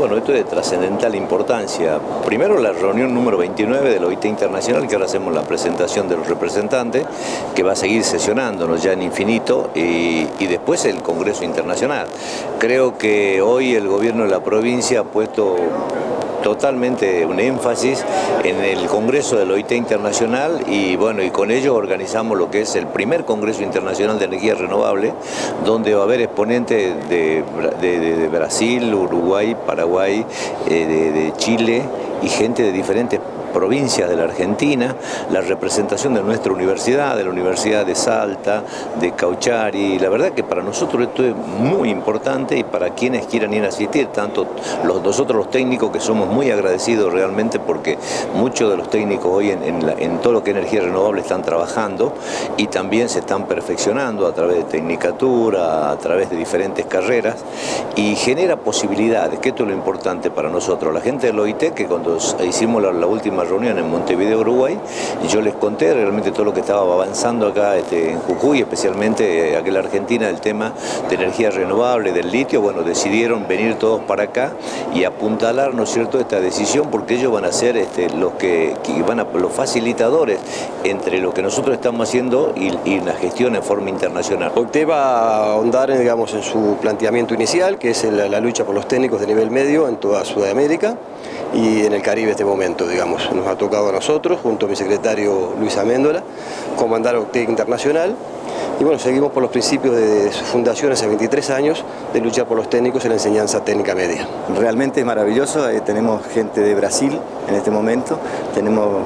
Bueno, esto es de trascendental importancia. Primero la reunión número 29 del OIT Internacional, que ahora hacemos la presentación de los representantes, que va a seguir sesionándonos ya en infinito, y después el Congreso Internacional. Creo que hoy el gobierno de la provincia ha puesto totalmente un énfasis en el Congreso del OIT Internacional y bueno, y con ello organizamos lo que es el primer Congreso Internacional de Energía Renovable, donde va a haber exponentes de, Brasil, Uruguay, Paraguay, eh, de Chile y gente de diferentes provincias de la Argentina, la representación de nuestra universidad, de la Universidad de Salta, de Cauchari. La verdad que para nosotros esto es muy importante y para quienes quieran ir a asistir, tanto los, nosotros los técnicos que somos muy agradecidos realmente porque muchos de los técnicos hoy en, todo lo que es energía renovable están trabajando y también se están perfeccionando a través de tecnicatura, a través de diferentes carreras y genera posibilidades, que esto es lo importante para nosotros. La gente del OIT, que cuando hicimos la última reunión en Montevideo, Uruguay, yo les conté realmente todo lo que estaba avanzando acá este, en Jujuy, especialmente eh, aquí en la Argentina, el tema de energía renovable, del litio, bueno, decidieron venir todos para acá y apuntalar, ¿no es cierto?, esta decisión, porque ellos van a ser este, los que, van a, los facilitadores entre lo que nosotros estamos haciendo y, la gestión en forma internacional. Usted va a ahondar, digamos, en su planteamiento inicial, que es la lucha por los técnicos de nivel medio en toda Sudamérica y en el Caribe este momento, digamos. Nos ha tocado a nosotros, junto a mi secretario Luis Améndola, comandar OCTEC Internacional y bueno, seguimos por los principios de su fundación hace 23 años de luchar por los técnicos en la enseñanza técnica media. Realmente es maravilloso, eh, tenemos gente de Brasil en este momento, tenemos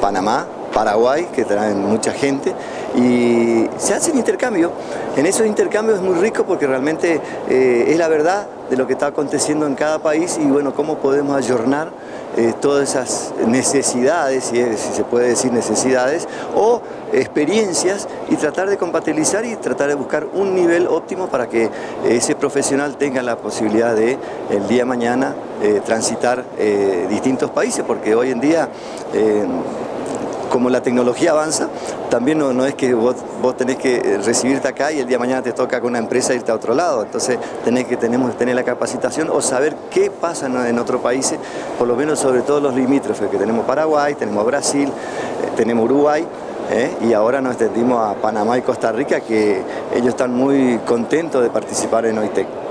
Panamá, Paraguay, que traen mucha gente, y se hacen intercambios. En esos intercambios es muy rico porque realmente eh, es la verdad de lo que está aconteciendo en cada país y bueno, cómo podemos ayornar eh, todas esas necesidades, si, se puede decir necesidades, o experiencias y tratar de compatibilizar y tratar de buscar un nivel óptimo para que ese profesional tenga la posibilidad de el día de mañana eh, transitar distintos países, porque hoy en día como la tecnología avanza, también no, es que vos, tenés que recibirte acá y el día de mañana te toca con una empresa irte a otro lado. Entonces tenés que tenemos, tener la capacitación o saber qué pasa en, otros países, por lo menos sobre todo los limítrofes, que tenemos Paraguay, tenemos Brasil, eh, tenemos Uruguay, ¿eh? y ahora nos extendimos a Panamá y Costa Rica que ellos están muy contentos de participar en OITEC.